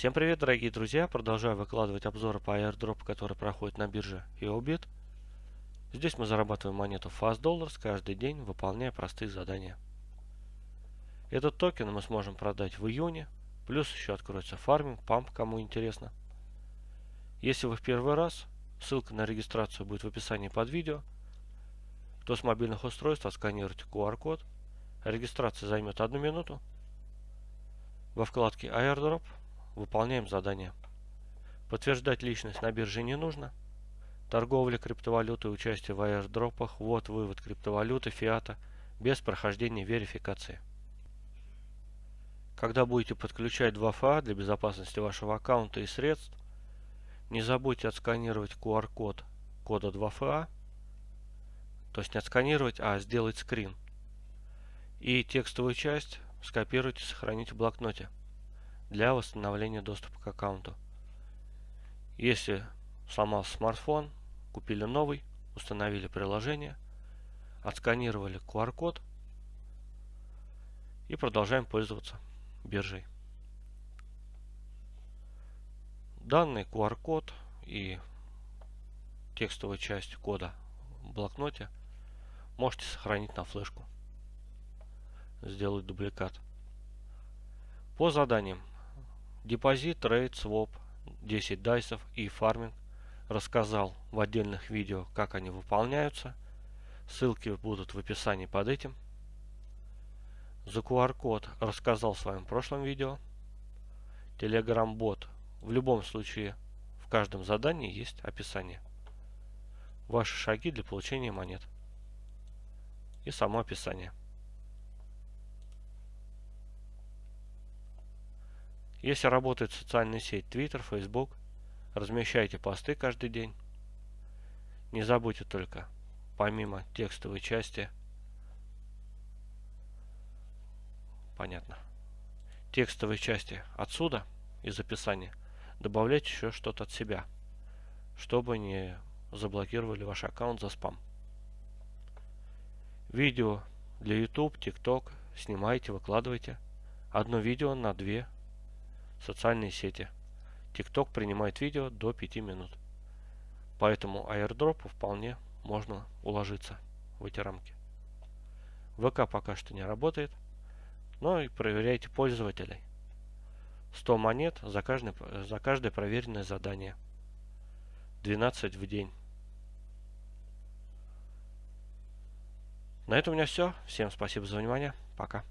Всем привет, дорогие друзья! Продолжаю выкладывать обзоры по airdrop, который проходит на бирже EOBIT. Здесь мы зарабатываем монету Fast Dollars каждый день, выполняя простые задания. Этот токен мы сможем продать в июне, плюс еще откроется фарминг, памп, кому интересно. Если вы в первый раз, ссылка на регистрацию будет в описании под видео, то с мобильных устройств отсканируйте QR-код. Регистрация займет одну минуту. Во вкладке Airdrop Выполняем задание. Подтверждать личность на бирже не нужно. Торговля криптовалютой, участие в аирдропах, ввод, вывод криптовалюты, фиата, без прохождения верификации. Когда будете подключать 2FA для безопасности вашего аккаунта и средств, не забудьте отсканировать QR-код кода 2FA, то есть не отсканировать, а сделать скрин. И текстовую часть скопируйте, сохраните в блокноте для восстановления доступа к аккаунту. Если сломался смартфон, купили новый, установили приложение, отсканировали QR-код и продолжаем пользоваться биржей. Данный QR-код и текстовую часть кода в блокноте можете сохранить на флешку. Сделать дубликат. По заданиям Депозит, трейд, своп, 10 дайсов и фарминг рассказал в отдельных видео, как они выполняются. Ссылки будут в описании под этим. За QR-код рассказал в своем прошлом видео. Telegram бот в любом случае в каждом задании есть описание. Ваши шаги для получения монет. И само описание. Если работает социальная сеть Twitter, Facebook, размещайте посты каждый день. Не забудьте только, помимо текстовой части, понятно, текстовой части отсюда, из описания, добавлять еще что-то от себя, чтобы не заблокировали ваш аккаунт за спам. Видео для YouTube, TikTok снимайте, выкладывайте. Одно видео на две социальные сети. TikTok принимает видео до 5 минут. Поэтому airdrop вполне можно уложиться в эти рамки. ВК пока что не работает, но и проверяйте пользователей. 100 монет за каждое, за каждое проверенное задание. 12 в день. На этом у меня все. Всем спасибо за внимание. Пока.